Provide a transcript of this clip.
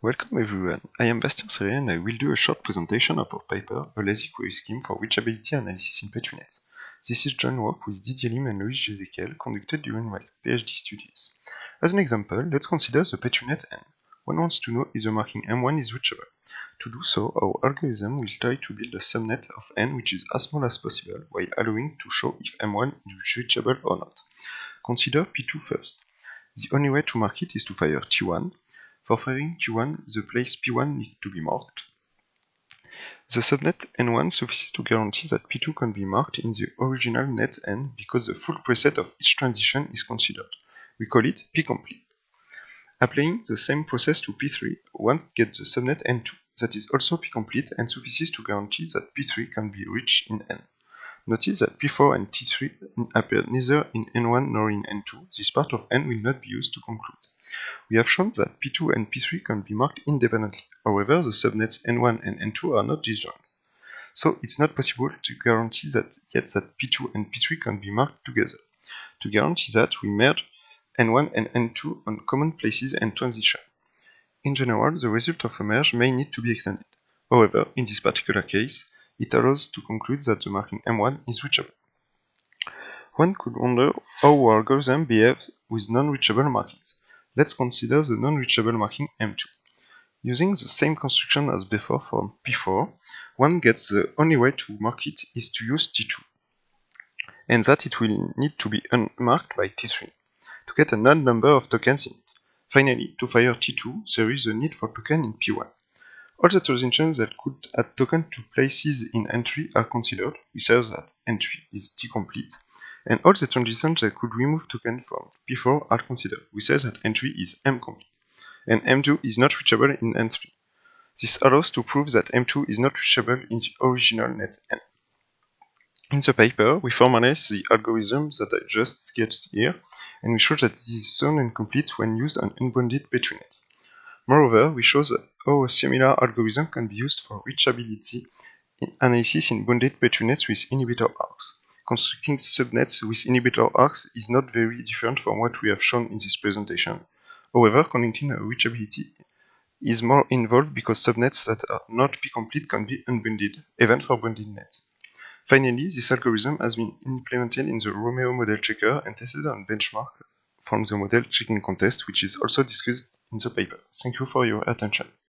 Welcome everyone, I am Bastien Serré and I will do a short presentation of our paper, A Lazy Query Scheme for Reachability Analysis in PetriNet. This is joint work with Didier Lime and Loïg Jezequiel conducted during my PhD studies. As an example, let's consider the PetriNet N. One wants to know if the marking M1 is reachable. To do so, our algorithm will try to build a subnet of N which is as small as possible while allowing to show if M1 is reachable or not. Consider P2 first. The only way to mark it is to fire T1, for firing T1, the place P1 needs to be marked. The subnet N1 suffices to guarantee that P2 can be marked in the original net N because the full preset of each transition is considered. We call it P-complete. Applying the same process to P3, one gets the subnet N2, that is also P-complete and suffices to guarantee that P3 can be reached in N. Notice that P4 and T3 appear neither in N1 nor in N2. This part of N will not be used to conclude. We have shown that P2 and P3 can be marked independently. However, the subnets N1 and N2 are not disjoint. So it's not possible to guarantee that yet that P2 and P3 can be marked together. To guarantee that, we merge N1 and N2 on common places and transition. In general, the result of a merge may need to be extended. However, in this particular case, it allows to conclude that the marking M1 is reachable. One could wonder how our algorithm behaves with non-reachable markings. Let's consider the non-reachable marking M2. Using the same construction as before for P4, one gets the only way to mark it is to use T2, and that it will need to be unmarked by T3, to get an odd number of tokens in it. Finally, to fire T2, there is a need for token in P1. All the transitions that could add token to places in N3 are considered. We say that N3 is T-complete, and all the transitions that could remove token from P4 are considered. We say that N3 is M complete, and M2 is not reachable in N3. This allows to prove that M2 is not reachable in the original net N. In the paper, we formalize the algorithm that I just sketched here, and we show that this is sound and complete when used on unbounded PetriNet. Moreover, we show that how a similar algorithm can be used for reachability analysis in bounded PetriNets with inhibitor arcs constructing subnets with inhibitor arcs is not very different from what we have shown in this presentation. However, conducting reachability is more involved because subnets that are not P-complete can be unbounded, even for bounded nets. Finally, this algorithm has been implemented in the Romeo model checker and tested on benchmark from the model checking contest, which is also discussed in the paper. Thank you for your attention.